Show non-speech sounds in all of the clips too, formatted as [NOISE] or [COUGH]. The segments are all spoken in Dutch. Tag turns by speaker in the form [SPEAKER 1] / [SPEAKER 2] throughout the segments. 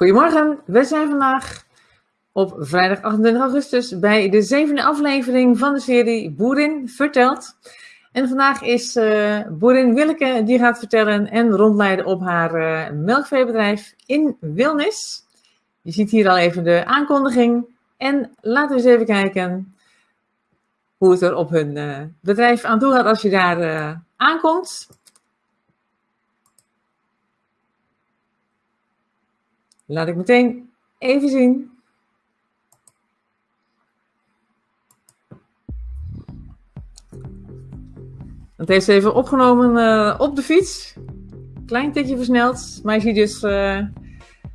[SPEAKER 1] Goedemorgen, we zijn vandaag op vrijdag 28 augustus bij de zevende aflevering van de serie Boerin vertelt. En vandaag is uh, boerin Willeke die gaat vertellen en rondleiden op haar uh, melkveebedrijf in Wilnis. Je ziet hier al even de aankondiging. En laten we eens even kijken hoe het er op hun uh, bedrijf aan toe gaat als je daar aankomt. Laat ik meteen even zien. Het heeft even opgenomen uh, op de fiets. Klein tikje versneld. Maar je ziet dus uh,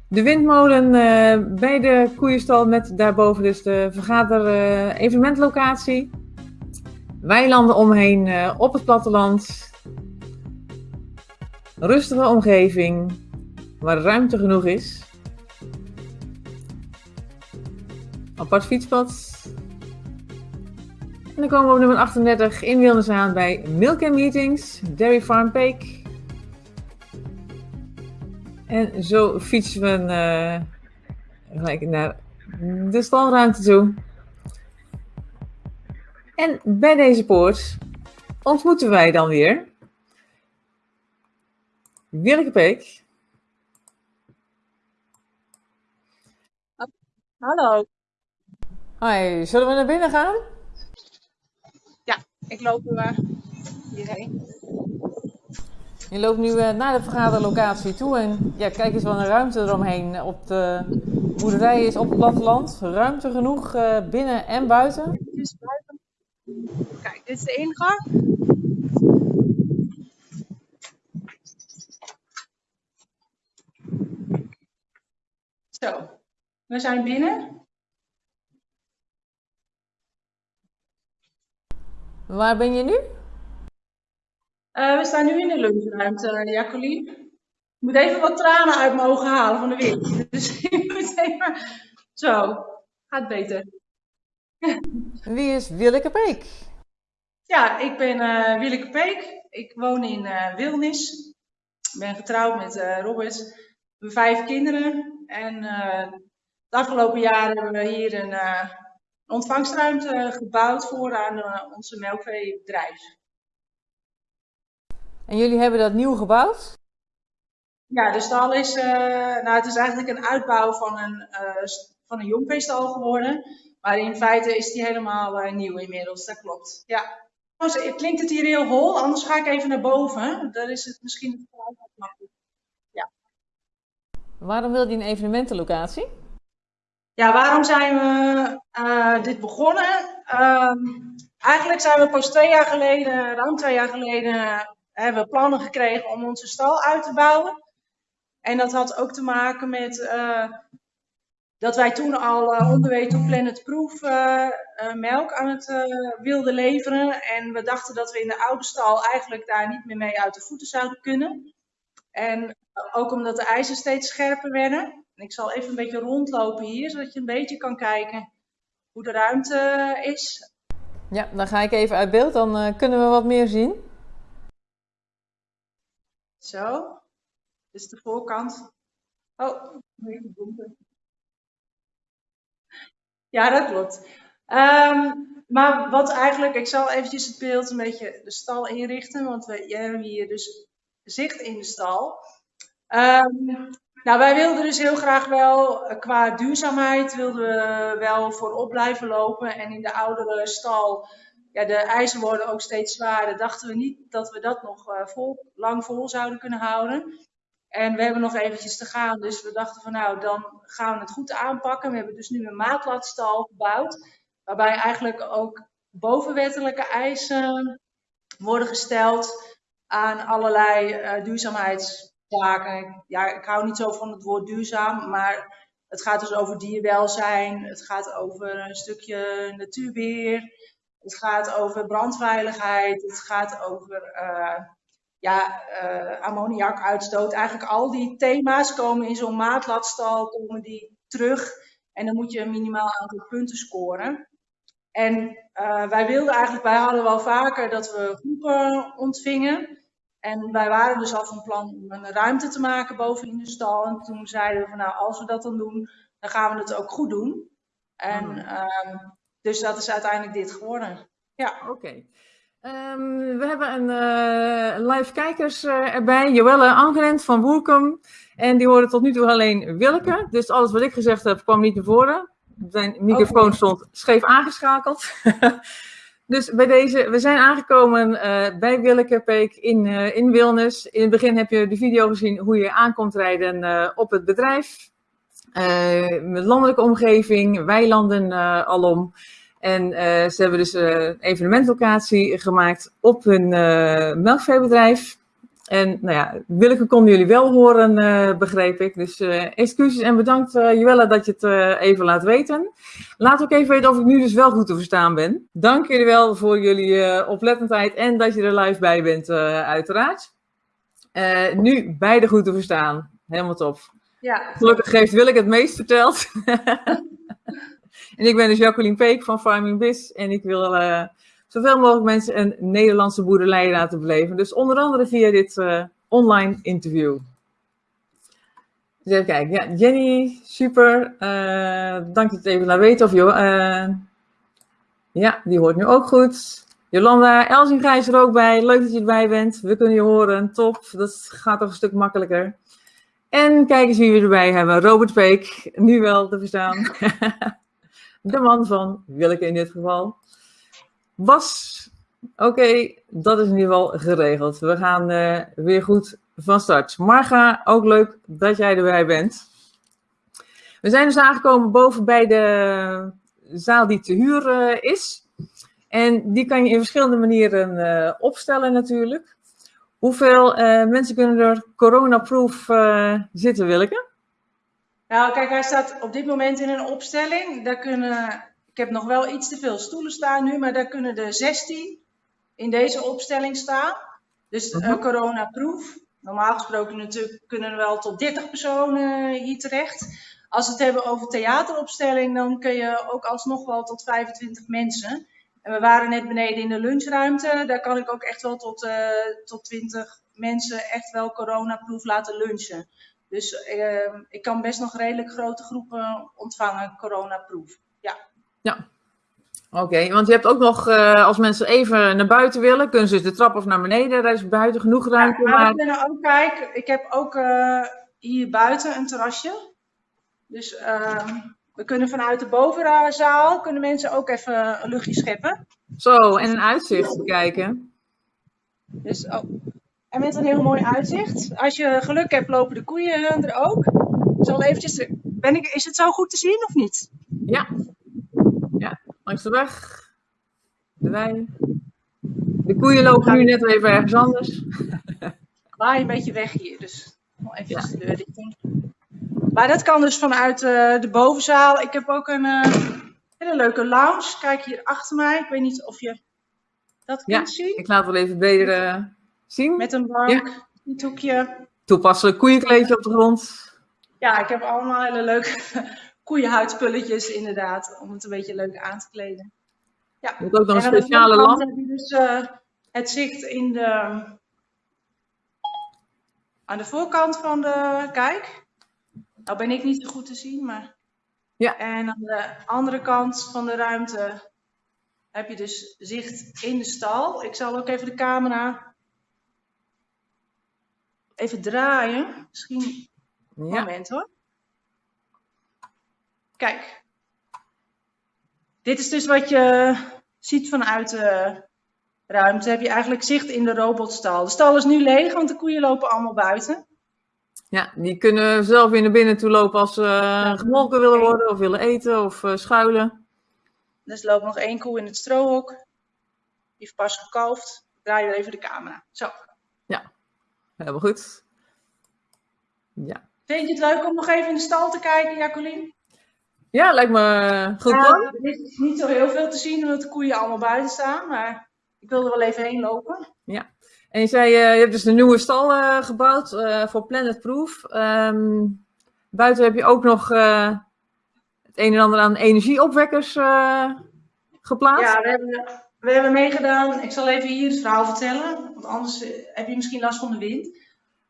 [SPEAKER 1] de windmolen uh, bij de koeienstal met daarboven dus de vergader-evenementlocatie. Weilanden omheen op het platteland. Rustige omgeving waar ruimte genoeg is. Apart fietspad. En dan komen we op nummer 38 in Wilnis aan bij Milk and Meetings, Dairy Farm Peak. En zo fietsen we uh, gelijk naar de stalruimte toe. En bij deze poort ontmoeten wij dan weer Willeke Peek.
[SPEAKER 2] Hallo.
[SPEAKER 1] Hoi, zullen we naar binnen gaan?
[SPEAKER 2] Ja, ik loop uh, hierheen.
[SPEAKER 1] Je loopt nu uh, naar de vergaderlocatie toe en ja, kijk eens wat een ruimte eromheen op de boerderij is op het platteland. Ruimte genoeg uh, binnen en buiten.
[SPEAKER 2] Dus buiten. Kijk, dit is de ingang. Zo, we zijn binnen.
[SPEAKER 1] Waar ben je nu?
[SPEAKER 2] Uh, we staan nu in de lunchruimte, Jacqueline. Ik moet even wat tranen uit mijn ogen halen van de wind. [LAUGHS] Dus ik moet even... Zo, gaat beter.
[SPEAKER 1] Wie is Willeke Peek?
[SPEAKER 2] Ja, ik ben uh, Willeke Peek. Ik woon in uh, Wilnis. Ik ben getrouwd met uh, Robert. We hebben vijf kinderen. En de afgelopen jaren hebben we hier een ontvangstruimte gebouwd voor aan uh, onze melkveebedrijf.
[SPEAKER 1] En jullie hebben dat nieuw gebouwd?
[SPEAKER 2] Ja, de stal is, uh, nou, het is eigenlijk een uitbouw van een, uh, van een jongveestal geworden. Maar in feite is die helemaal nieuw inmiddels, dat klopt. Ja. Klinkt het hier heel hol, anders ga ik even naar boven. Daar is het misschien. Ja.
[SPEAKER 1] Waarom wil je een evenementenlocatie?
[SPEAKER 2] Ja, waarom zijn we uh, dit begonnen? Um, eigenlijk zijn we pas twee jaar geleden, ruim twee jaar geleden, hebben we plannen gekregen om onze stal uit te bouwen. En dat had ook te maken met uh, dat wij toen al uh, onderweg to Planet Proof melk aan het wilden leveren. En we dachten dat we in de oude stal eigenlijk daar niet meer mee uit de voeten zouden kunnen. En ook omdat de eisen steeds scherper werden. Ik zal even een beetje rondlopen hier, zodat je een beetje kan kijken hoe de ruimte is.
[SPEAKER 1] Ja, dan ga ik even uit beeld, dan uh, kunnen we wat meer zien.
[SPEAKER 2] Zo, dit is de voorkant. Oh, ja, dat klopt. Um, maar wat eigenlijk, ik zal eventjes het beeld een beetje de stal inrichten, want we hebben hier dus zicht in de stal. Um, nou, wij wilden dus heel graag wel, eh, qua duurzaamheid, wilden we wel voorop blijven lopen. En in de oudere stal, ja, de eisen worden ook steeds zwaarder. Dachten we niet dat we dat nog uh, vol, lang vol zouden kunnen houden. En we hebben nog eventjes te gaan, dus we dachten van nou, dan gaan we het goed aanpakken. We hebben dus nu een maatlatstal gebouwd, waarbij eigenlijk ook bovenwettelijke eisen worden gesteld aan allerlei uh, duurzaamheids ja, ik hou niet zo van het woord duurzaam, maar het gaat dus over dierwelzijn, het gaat over een stukje natuurbeheer, het gaat over brandveiligheid, het gaat over uh, ja, uh, ammoniakuitstoot. Eigenlijk al die thema's komen in zo'n maatlatstal komen die terug en dan moet je een minimaal aantal punten scoren. En uh, wij wilden eigenlijk, wij hadden wel vaker dat we groepen ontvingen. En wij waren dus al van plan om een ruimte te maken boven in de stal. En toen zeiden we van nou, als we dat dan doen, dan gaan we het ook goed doen. En
[SPEAKER 1] Mhm.
[SPEAKER 2] ehm, dus dat is uiteindelijk dit geworden. Ja,
[SPEAKER 1] Oké. Ehm, we hebben een eh, live kijkers eh, erbij. Joelle Angerent van Woerkum. En die hoorde tot nu toe alleen Willeke. Dus alles wat ik gezegd heb kwam niet naar voren. Zijn microfoon stond scheef aangeschakeld. [LAUGHS] dus bij deze, we zijn aangekomen eh, bij Willeke Peek in, eh, in Wilnis. In het begin heb je de video gezien hoe je aankomt rijden eh, op het bedrijf. Met landelijke omgeving, weilanden alom. En ze hebben dus een evenementlocatie gemaakt op hun melkveebedrijf. En nou ja, Willeke konden jullie wel horen, eh, begreep ik. Dus eh, excuses en bedankt uh, Joella dat je het even laat weten. Laat ook even weten of ik nu dus wel goed te verstaan ben. Dank jullie wel voor jullie oplettendheid en dat je er live bij bent, uiteraard. Nu beide goed te verstaan. Helemaal top.
[SPEAKER 2] Ja.
[SPEAKER 1] Gelukkig heeft Willeke het meest verteld. [LAUGHS] en ik ben dus Jacqueline Peek van Farming Biz. En ik wil zoveel mogelijk mensen een Nederlandse boerderij laten beleven. Dus onder andere via dit uh, online interview. Dus even kijken. Ja, Jenny, super. Uh, dank dat je het even laat weten. Of joh, ja, die hoort nu ook goed. Jolanda Elzinga is er ook bij. Leuk dat je erbij bent. We kunnen je horen. Top. Dat gaat toch een stuk makkelijker. En kijk eens wie we erbij hebben. Robert Peek, nu wel te verstaan. [LAUGHS] De man van Willeke in dit geval. Bas, oké, dat is in ieder geval geregeld. We gaan uh, weer goed van start. Marga, ook leuk dat jij erbij bent. We zijn dus aangekomen boven bij de zaal die te huur uh, is. En die kan je in verschillende manieren uh, opstellen natuurlijk. Hoeveel mensen kunnen er coronaproof zitten, Willeke?
[SPEAKER 2] Nou, kijk, hij staat op dit moment in een opstelling. Daar kunnen, ik heb nog wel iets te veel stoelen staan nu, maar daar kunnen er 16 in deze opstelling staan. Dus uh, coronaproof. Normaal gesproken natuurlijk kunnen er wel tot 30 personen hier terecht. Als we het hebben over theateropstelling, dan kun je ook alsnog wel tot 25 mensen. En we waren net beneden in de lunchruimte. Daar kan ik ook echt wel tot, uh, tot 20 mensen echt wel coronaproof laten lunchen. Dus uh, ik kan best nog redelijk grote groepen ontvangen, coronaproof. Ja.
[SPEAKER 1] Oké, okay, want je hebt ook nog, uh, als mensen even naar buiten willen, kunnen ze de trap of naar beneden. Daar is buiten genoeg ruimte.
[SPEAKER 2] Ja, maar we kunnen ook kijken. Ik heb ook uh, hier buiten een terrasje. Dus uh, we kunnen vanuit de bovenzaal kunnen mensen ook even een luchtje scheppen.
[SPEAKER 1] Zo, en een uitzicht kijken.
[SPEAKER 2] Dus, oh. En met een heel mooi uitzicht. Als je geluk hebt, lopen de koeien er ook. Zal eventjes. Ben ik, is het zo goed te zien of niet?
[SPEAKER 1] Ja, langs de weg. De wei. De koeien lopen nu net even ergens anders. [LAUGHS]
[SPEAKER 2] Waai een beetje weg hier, dus even ja. de deur dicht. Maar dat kan dus vanuit uh, de bovenzaal. Ik heb ook een uh, hele leuke lounge. Kijk hier achter mij. Ik weet niet of je dat kunt
[SPEAKER 1] ja,
[SPEAKER 2] zien.
[SPEAKER 1] Ik laat wel even beter uh, zien.
[SPEAKER 2] Met een bank, ja. een toekje.
[SPEAKER 1] Toepasselijk koeienkleedje op de grond.
[SPEAKER 2] Ja, ik heb allemaal hele leuke koeienhuidspulletjes inderdaad. Om het een beetje leuk aan te kleden. Ja.
[SPEAKER 1] Je hebt ook nog een speciale lamp.
[SPEAKER 2] heb je dus uh, het zicht in de, aan de voorkant van de kijk. Nou ben ik niet zo goed te zien, maar...
[SPEAKER 1] Ja.
[SPEAKER 2] En aan de andere kant van de ruimte heb je dus zicht in de stal. Ik zal ook even de camera even draaien. Misschien een ja. moment hoor. Kijk. Dit is dus wat je ziet vanuit de ruimte. Heb je eigenlijk zicht in de robotstal. De stal is nu leeg, want de koeien lopen allemaal buiten.
[SPEAKER 1] Ja, die kunnen zelf weer naar binnen toe lopen als ze uh, gemolken willen worden of willen eten of uh, schuilen.
[SPEAKER 2] Dus er loopt nog één koe in het strohok. Die heeft pas gekalfd. Ik draai weer even de camera. Zo.
[SPEAKER 1] Ja, helemaal goed. Ja.
[SPEAKER 2] Vind je het leuk om nog even in de stal te kijken, Jacqueline?
[SPEAKER 1] Ja, lijkt me goed.
[SPEAKER 2] Ja, er is niet zo heel veel te zien omdat de koeien allemaal buiten staan. Maar ik wil er wel even heen lopen.
[SPEAKER 1] Ja. En je zei, uh, je hebt dus een nieuwe stal uh, gebouwd uh, voor Planet Proof. Um, buiten heb je ook nog het een en ander aan energieopwekkers geplaatst.
[SPEAKER 2] Ja, we hebben, we hebben meegedaan, ik zal even hier het verhaal vertellen, want anders eh, heb je misschien last van de wind.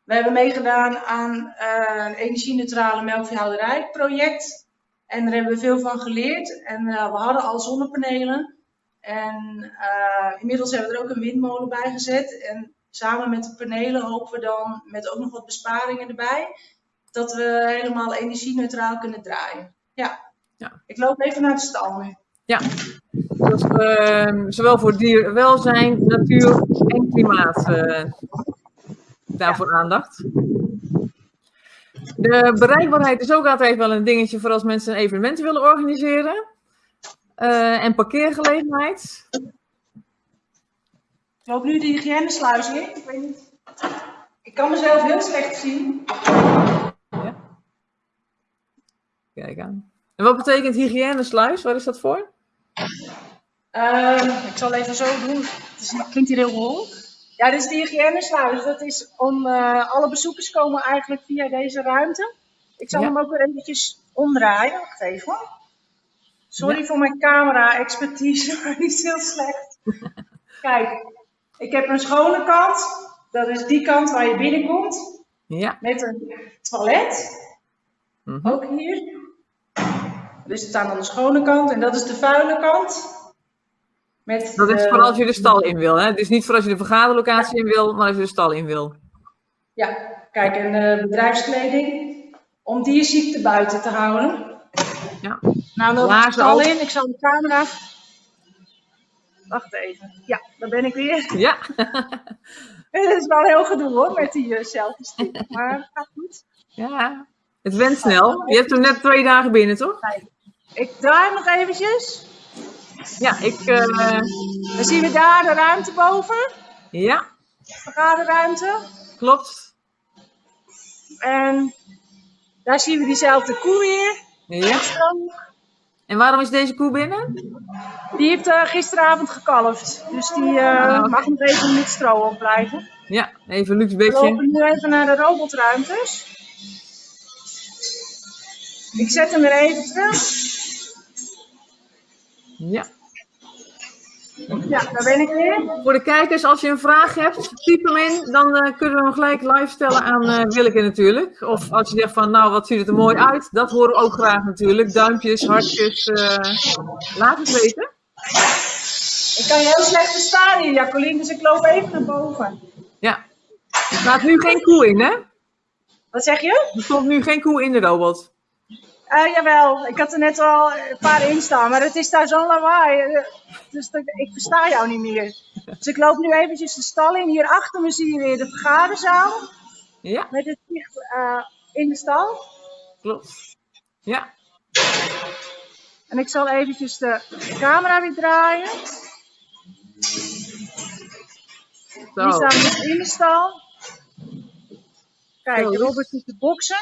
[SPEAKER 2] We hebben meegedaan aan een energie-neutrale melkveehouderij project. En daar hebben we veel van geleerd. En uh, we hadden al zonnepanelen. En uh, inmiddels hebben we er ook een windmolen bij gezet. En samen met de panelen hopen we dan, met ook nog wat besparingen erbij, dat we helemaal energie-neutraal kunnen draaien. Ja. ja. Ik loop even naar de stal nu.
[SPEAKER 1] Ja, dus, uh, zowel voor dierwelzijn, natuur en klimaat uh, daarvoor ja. aandacht. De bereikbaarheid is ook altijd wel een dingetje voor als mensen evenementen willen organiseren. Uh, en parkeergelegenheid.
[SPEAKER 2] Ik loop nu de hygiënesluis in. Ik weet niet. Ik kan mezelf heel slecht zien. Ja.
[SPEAKER 1] Kijk aan. En wat betekent hygiënesluis? Waar is dat voor?
[SPEAKER 2] Uh, ik zal even zo doen. Het klinkt hier heel hol. Ja, dit is de hygiënesluis. Dat is om uh, alle bezoekers komen eigenlijk via deze ruimte. Ik zal ja. hem ook weer eventjes omdraaien. Wacht even. Sorry ja. voor mijn camera-expertise, [LAUGHS] maar die is heel slecht. [LAUGHS] Kijk, ik heb een schone kant. Dat is die kant waar je binnenkomt.
[SPEAKER 1] Ja.
[SPEAKER 2] Met een toilet. Mm -hmm. Ook hier. Dus het staat aan de schone kant en dat is de vuile kant.
[SPEAKER 1] Met dat is voor als je de stal in wil. Hè? Het is niet voor als je de vergaderlocatie in wil, maar als je de stal in wil.
[SPEAKER 2] Ja, kijk, en uh, bedrijfskleding. Om dierziekte buiten te houden.
[SPEAKER 1] Ja.
[SPEAKER 2] Nou, dan de stal in. Ik zal de camera... Wacht even. Ja, daar ben ik weer.
[SPEAKER 1] Ja. [LAUGHS]
[SPEAKER 2] Het is wel heel gedoe hoor, met die uh, selfies. Maar het gaat goed.
[SPEAKER 1] Ja, het went snel. Je hebt hem net twee dagen binnen, toch?
[SPEAKER 2] Ik draai nog eventjes.
[SPEAKER 1] Ja, ik... Uh...
[SPEAKER 2] Dan zien we daar de ruimte boven.
[SPEAKER 1] Ja.
[SPEAKER 2] Vergaderruimte.
[SPEAKER 1] Klopt.
[SPEAKER 2] En daar zien we diezelfde koe weer.
[SPEAKER 1] Ja. En waarom is deze koe binnen?
[SPEAKER 2] Die heeft uh, gisteravond gekalfd. Dus die uh, oh. mag nog even met stro opblijven.
[SPEAKER 1] Ja, even een luxe beetje.
[SPEAKER 2] We lopen nu even naar de robotruimtes. Ik zet hem weer even terug.
[SPEAKER 1] Ja.
[SPEAKER 2] Ja, daar ben ik weer.
[SPEAKER 1] Voor de kijkers, als je een vraag hebt, typ hem in. Dan uh, kunnen we hem gelijk live stellen aan uh, Willeke natuurlijk. Of als je zegt van, nou, wat ziet het er mooi uit. Dat horen we ook graag natuurlijk. Duimpjes, hartjes. Uh, laat het weten.
[SPEAKER 2] Ik kan je heel slecht verstaan hier, Jacqueline. Dus ik loop even naar boven.
[SPEAKER 1] Ja. Er staat nu geen koe in, hè?
[SPEAKER 2] Wat zeg je?
[SPEAKER 1] Er stond nu geen koe in de robot.
[SPEAKER 2] Uh, jawel, ik had er net al een paar in staan, maar het is daar zo'n lawaai. Dus ik versta jou niet meer. Dus ik loop nu eventjes de stal in. Hier achter me zie je weer de vergaderzaal.
[SPEAKER 1] Ja.
[SPEAKER 2] Met het zicht uh, in de stal.
[SPEAKER 1] Klopt. Ja.
[SPEAKER 2] En ik zal eventjes de camera weer draaien. Zo. Die staan dus in de stal. Kijk, Robert zit te boksen.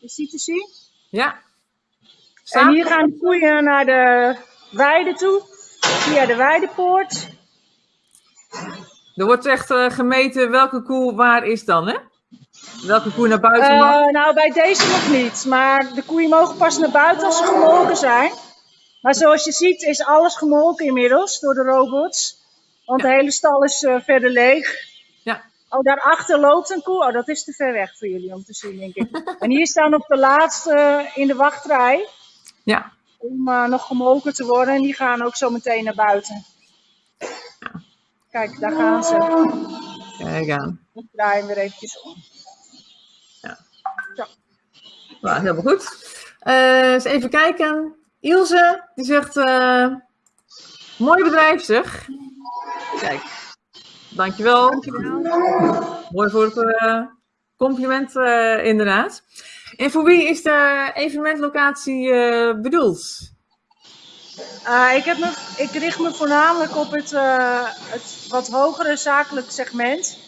[SPEAKER 2] Je ziet te zien.
[SPEAKER 1] Ja.
[SPEAKER 2] En hier gaan de koeien naar de weide toe, via de weidepoort.
[SPEAKER 1] Er wordt echt uh, gemeten welke koe waar is dan, hè? Welke koe naar buiten mag?
[SPEAKER 2] Uh, nou, bij deze nog niet. Maar de koeien mogen pas naar buiten als ze gemolken zijn. Maar zoals je ziet is alles gemolken inmiddels door de robots. Want ja. de hele stal is uh, verder leeg. Oh, daarachter loopt een koe. Oh, dat is te ver weg voor jullie om te zien, denk ik. [LAUGHS] en hier staan op de laatste in de wachtrij.
[SPEAKER 1] Ja.
[SPEAKER 2] Om uh, nog gemolken te worden. En die gaan ook zo meteen naar buiten. Kijk, daar gaan ze.
[SPEAKER 1] Kijk aan.
[SPEAKER 2] Ik draai hem weer eventjes om.
[SPEAKER 1] Ja. Zo. Nou, helemaal goed. Uh, eens even kijken. Ilse, die zegt... Uh, mooi bedrijf zeg. Kijk. Dankjewel.
[SPEAKER 2] Dankjewel.
[SPEAKER 1] Mooi voor het uh, compliment inderdaad. En voor wie is de evenementlocatie uh, bedoeld?
[SPEAKER 2] Uh, ik, heb me, ik richt me voornamelijk op het, uh, het wat hogere zakelijk segment.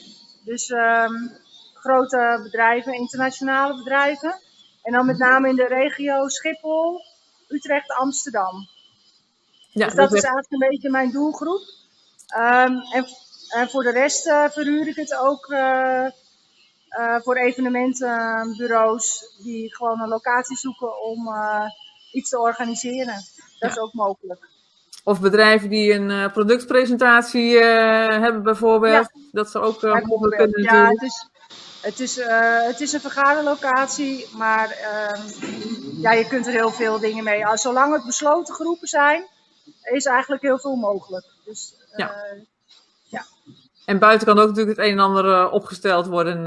[SPEAKER 2] Dus um, grote bedrijven, internationale bedrijven. En dan met name in de regio Schiphol, Utrecht, Amsterdam. Ja, dus dat is eigenlijk een beetje mijn doelgroep. Um, en, en, voor de rest verhuur ik het ook uh, voor evenementenbureaus die gewoon een locatie zoeken om iets te organiseren. Dat ja. is ook mogelijk.
[SPEAKER 1] Of bedrijven die een productpresentatie uh, hebben bijvoorbeeld. Ja. Dat ze ook uh, mogelijk kunnen
[SPEAKER 2] Ja, het is, het, is, het is een vergaderlocatie, maar ehm, ja, je kunt er heel veel dingen mee. Zolang het besloten groepen zijn, is eigenlijk heel veel mogelijk. Dus, ja.
[SPEAKER 1] En buiten kan ook natuurlijk het een en ander opgesteld worden,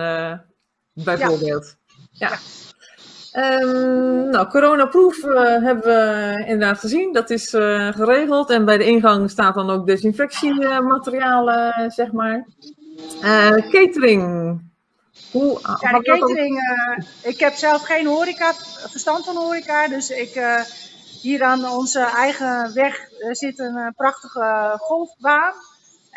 [SPEAKER 1] bijvoorbeeld. ja. ja. Um, nou, coronaproof uh, hebben we inderdaad gezien. Dat is uh, geregeld. En bij de ingang staat dan ook desinfectiematerialen, uh, zeg maar. catering.
[SPEAKER 2] Hoe, ja, de catering. ik heb zelf geen horeca, verstand van horeca. Dus ik, hier aan onze eigen weg zit een prachtige golfbaan.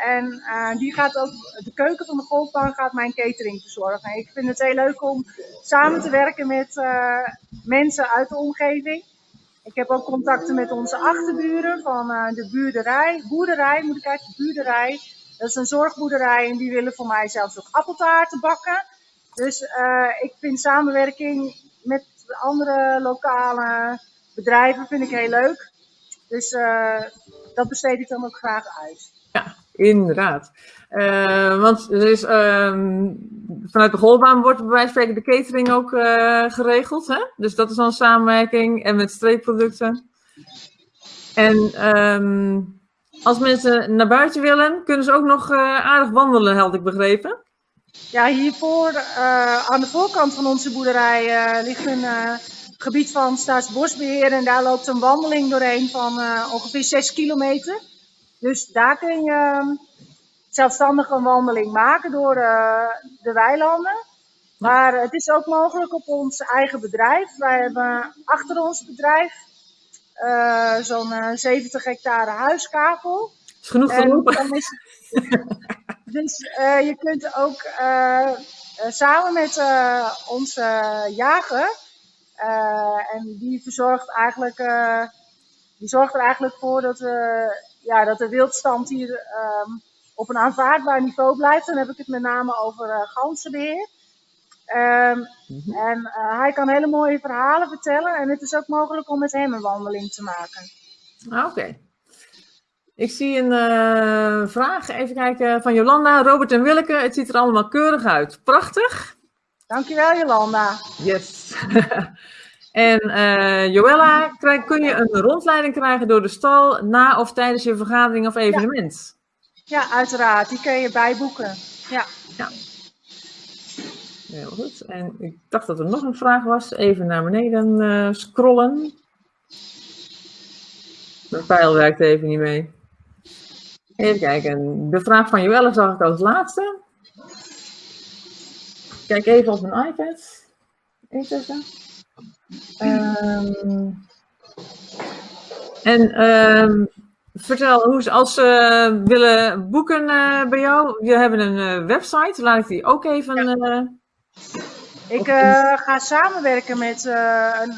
[SPEAKER 2] En uh, die gaat ook, de keuken van de golfbaan gaat mijn catering verzorgen. Ik vind het heel leuk om samen te werken met uh, mensen uit de omgeving. Ik heb ook contacten met onze achterburen van uh, de buurderij, boerderij moet ik eigenlijk, buurderij. Dat is een zorgboerderij en die willen voor mij zelfs ook appeltaarten bakken. Dus ik vind samenwerking met andere lokale bedrijven vind ik heel leuk. Dus dat besteed ik dan ook graag uit.
[SPEAKER 1] Ja, Inderdaad. Uh, want er is, um, vanuit de golfbaan wordt bij wijze van spreken de catering ook uh, geregeld. Hè? Dus dat is dan samenwerking en met streekproducten. En um, als mensen naar buiten willen, kunnen ze ook nog uh, aardig wandelen, had ik begrepen.
[SPEAKER 2] Ja, hiervoor aan de voorkant van onze boerderij ligt een gebied van Staatsbosbeheer. En daar loopt een wandeling doorheen van ongeveer 6 kilometer. Dus daar kun je ehm, zelfstandig een wandeling maken door uh, de weilanden. Maar het is ook mogelijk op ons eigen bedrijf. Wij hebben achter ons bedrijf uh, zo'n 70 eh, hectare huiskavel.
[SPEAKER 1] Is genoeg gelopen. [LAUGHS]
[SPEAKER 2] dus je kunt ook samen met onze jager, en die verzorgt eigenlijk, die zorgt er eigenlijk voor dat we ja, dat de wildstand hier um, op een aanvaardbaar niveau blijft. Dan heb ik het met name over uh, ganzenbeheer. Um. En uh, hij kan hele mooie verhalen vertellen. En het is ook mogelijk om met hem een wandeling te maken.
[SPEAKER 1] Ah, Oké. Ik zie een uh, vraag, even kijken, van Jolanda, Robert en Willeke. Het ziet er allemaal keurig uit. Prachtig.
[SPEAKER 2] Dankjewel, Jolanda.
[SPEAKER 1] Yes. [LAUGHS] En uh, Joella, kun je een rondleiding krijgen door de stal na of tijdens je vergadering of evenement?
[SPEAKER 2] Ja, ja uiteraard. Die kun je bijboeken. Ja. ja.
[SPEAKER 1] Heel goed. En ik dacht dat er nog een vraag was. Even naar beneden uh, scrollen. Mijn pijl werkt even niet mee. Even kijken. De vraag van Joelle zag ik als laatste. Kijk even op mijn iPad. Even. Um, en um, vertel, hoe, als ze willen boeken uh, bij jou, je hebben een uh, website, laat ik die ook even... Ja. Uh,
[SPEAKER 2] ik ga samenwerken met een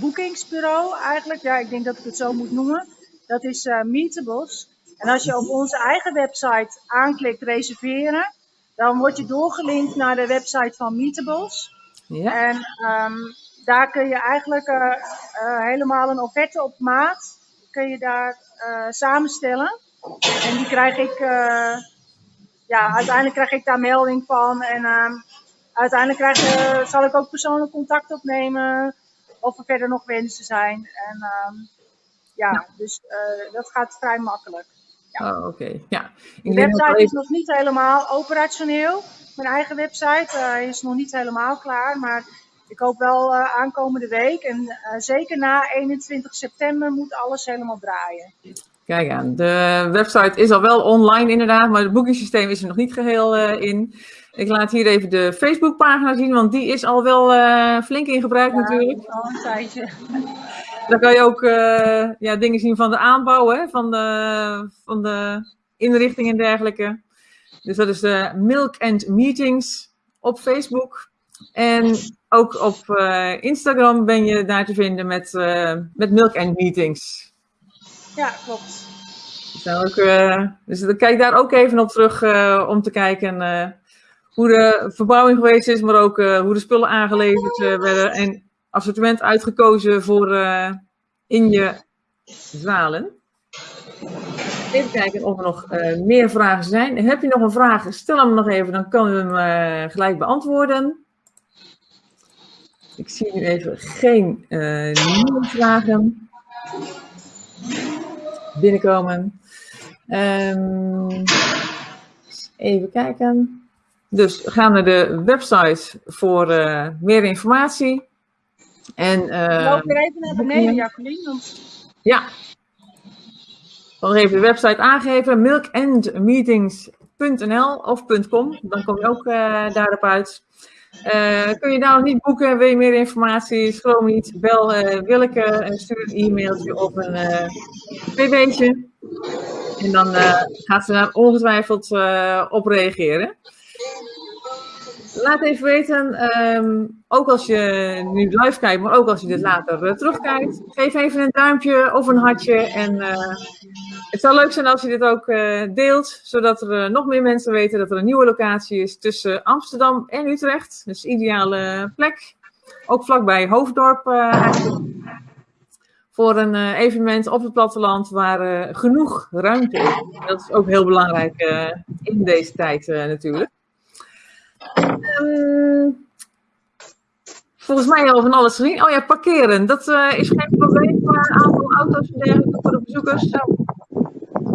[SPEAKER 2] boekingsbureau eigenlijk. Ja, ik denk dat ik het zo moet noemen. Dat is Meetables. En als je op onze eigen website aanklikt reserveren, dan word je doorgelinkt naar de website van Meetables. Ja. En um, daar kun je eigenlijk uh, uh, helemaal een offerte op maat kun je daar uh, samenstellen. En die krijg ik, ja, uiteindelijk krijg ik daar melding van. En ehm, uiteindelijk krijg, zal ik ook persoonlijk contact opnemen of er verder nog wensen zijn. En um, ja, dus dat gaat vrij makkelijk.
[SPEAKER 1] Ja. Oh, oké. Ja.
[SPEAKER 2] De website is nog niet helemaal operationeel. Mijn eigen website is nog niet helemaal klaar, maar ik hoop wel uh, aankomende week. En uh, zeker na 21 september moet alles helemaal draaien.
[SPEAKER 1] Kijk aan, de website is al wel online inderdaad, maar het boekingssysteem is er nog niet geheel uh, in. Ik laat hier even de Facebookpagina zien, want die is al wel flink in gebruik ja, natuurlijk.
[SPEAKER 2] al een tijdje. [LAUGHS]
[SPEAKER 1] Dan kan je ook ja, dingen zien van de aanbouw, hè, van, de, van de inrichting en dergelijke. Dus dat is de Milk and Meetings op Facebook. En ook op uh, Instagram ben je daar te vinden met, uh, met Milk and Meetings.
[SPEAKER 2] Ja, klopt.
[SPEAKER 1] ook, uh, dus kijk daar ook even op terug om te kijken hoe de verbouwing geweest is, maar ook hoe de spullen aangeleverd werden en assortiment uitgekozen voor in je zalen. Even kijken of er nog meer vragen zijn. Heb je nog een vraag? Stel hem nog even, dan kunnen we hem gelijk beantwoorden. Ik zie nu even geen uh, nieuwe vragen binnenkomen. Um, even kijken. Dus we gaan naar de website voor meer informatie. En, uh,
[SPEAKER 2] Loop weer even naar beneden, Jacqueline. Want...
[SPEAKER 1] Ja. Dan even de website aangeven, milkandmeetings.nl of .com. Dan kom je ook uh, daarop uit. Uh, kun je nou niet boeken, wil je meer informatie, schroom niet, bel uh, Willeke en stuur een e-mailtje of een uh, pb'tje. En dan gaat ze daar ongetwijfeld op reageren. Laat even weten, um, ook als je nu live kijkt, maar ook als je dit later terugkijkt. Geef even een duimpje of een hartje. En het zou leuk zijn als je dit ook uh, deelt, zodat er nog meer mensen weten dat er een nieuwe locatie is tussen Amsterdam en Utrecht. Dus ideale plek. Ook vlakbij Hoofddorp eigenlijk. Voor een evenement op het platteland waar genoeg ruimte is. Dat is ook heel belangrijk in deze tijd natuurlijk. Um, volgens mij al van alles gezien. Oh ja, parkeren. Dat is geen probleem voor een aantal auto's en voor de bezoekers.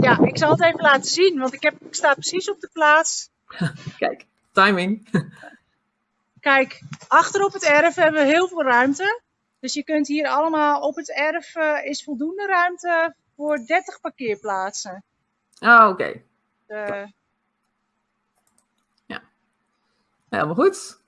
[SPEAKER 2] Ja, ik zal het even laten zien, want ik, heb, ik sta precies op de plaats.
[SPEAKER 1] Kijk, timing.
[SPEAKER 2] Kijk, achter op het erf hebben we heel veel ruimte. Dus je kunt hier allemaal op het erf uh, is voldoende ruimte voor 30 parkeerplaatsen.
[SPEAKER 1] Ah, oké. Okay. Uh, Helemaal goed.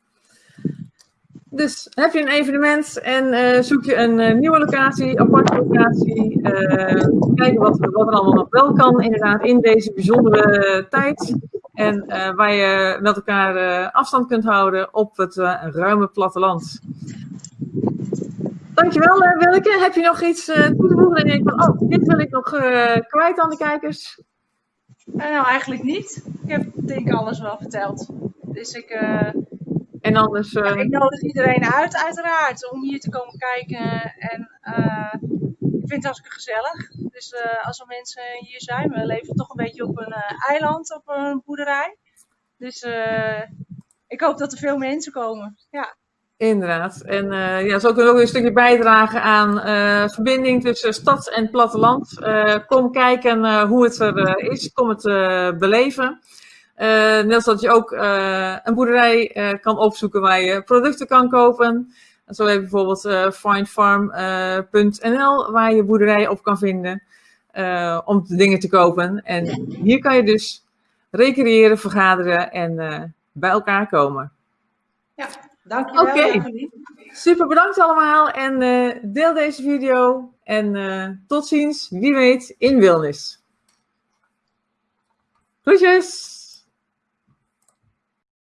[SPEAKER 1] Dus heb je een evenement en uh, zoek je een uh, nieuwe locatie, aparte locatie. Uh, kijken wat, wat er allemaal nog wel kan, inderdaad, in deze bijzondere tijd. En waar je met elkaar afstand kunt houden op het ruime platteland. Dankjewel, Willeke. Heb je nog iets toe te voegen? En van, oh, dit wil ik nog kwijt aan de kijkers.
[SPEAKER 2] nou, eigenlijk niet. Ik heb denk ik alles wel verteld. Dus ik,
[SPEAKER 1] en anders,
[SPEAKER 2] ja, ik nodig iedereen uit, uiteraard, om hier te komen kijken. En uh, ik vind het hartstikke gezellig. Dus als er mensen hier zijn, we leven toch een beetje op een eiland, op een boerderij. Dus ik hoop dat er veel mensen komen. Ja.
[SPEAKER 1] Inderdaad. En uh, ja, zo kunnen we ook een stukje bijdragen aan uh, verbinding tussen stad en platteland. Uh, kom kijken hoe het er is. Kom het beleven. Uh, net als dat je ook uh, een boerderij uh, kan opzoeken waar je producten kan kopen. Zo heb je bijvoorbeeld findfarm.nl waar je boerderijen op kan vinden om dingen te kopen. En hier kan je dus recreëren, vergaderen en bij elkaar komen.
[SPEAKER 2] Ja, dankjewel. Oké, okay.
[SPEAKER 1] super bedankt allemaal en deel deze video. En tot ziens, wie weet, in Wilnis. Groetjes!